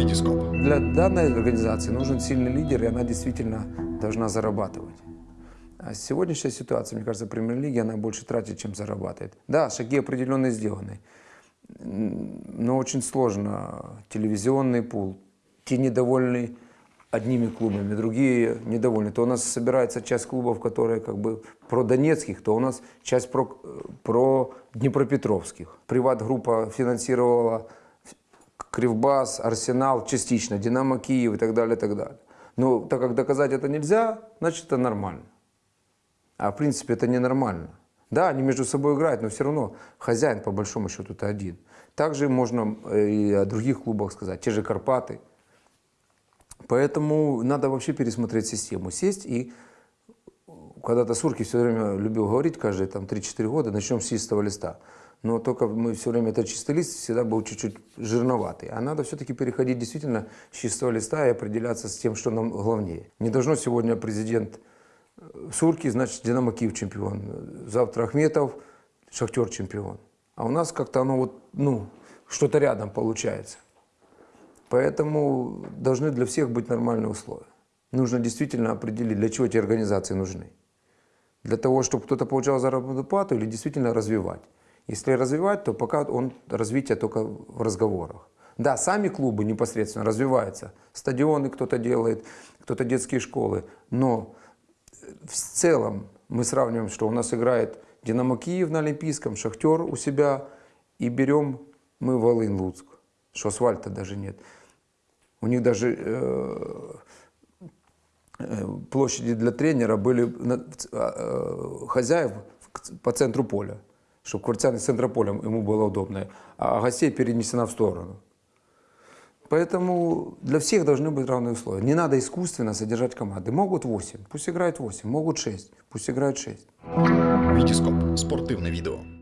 Витископ. Для данной организации нужен сильный лидер, и она действительно должна зарабатывать. А сегодняшняя ситуация, мне кажется, в премьер-лиге, она больше тратит, чем зарабатывает. Да, шаги определенные сделаны, но очень сложно. Телевизионный пул, те недовольны одними клубами, другие недовольны. То у нас собирается часть клубов, которые как бы про донецких, то у нас часть про, про днепропетровских. Приват-группа финансировала Кривбас, Арсенал частично, Динамо Киев и так далее, и так далее. Но так как доказать это нельзя, значит это нормально. А в принципе это ненормально. Да, они между собой играют, но все равно хозяин по большому счету это один. Также можно э, и о других клубах сказать, те же Карпаты. Поэтому надо вообще пересмотреть систему, сесть и когда-то Сурки все время любил говорить, каждые там 3-4 года, начнем с чистого листа. Но только мы все время этот чистый лист всегда был чуть-чуть жирноватый. А надо все-таки переходить действительно с чистого листа и определяться с тем, что нам главнее. Не должно сегодня президент э, Сурки, значит, Динамо Киев чемпион. Завтра Ахметов, Шахтер чемпион. А у нас как-то оно вот, ну, что-то рядом получается. Поэтому должны для всех быть нормальные условия. Нужно действительно определить, для чего эти организации нужны. Для того, чтобы кто-то получал заработную плату или действительно развивать. Если развивать, то пока он развитие только в разговорах. Да, сами клубы непосредственно развиваются. Стадионы кто-то делает, кто-то детские школы. Но в целом мы сравниваем, что у нас играет Динамо Киев на Олимпийском, Шахтер у себя, и берем мы Волынь Луцк, что асфальта даже нет. У них даже э, э, площади для тренера были на- э, хозяев по центру поля, чтобы квартирный с центра поля ему было удобно, а гостей перенесена в сторону. Поэтому для всех должны быть равные условия. Не надо искусственно содержать команды. Могут 8, пусть играют 8, могут 6, пусть играют 6. Витископ. Спортивне відео.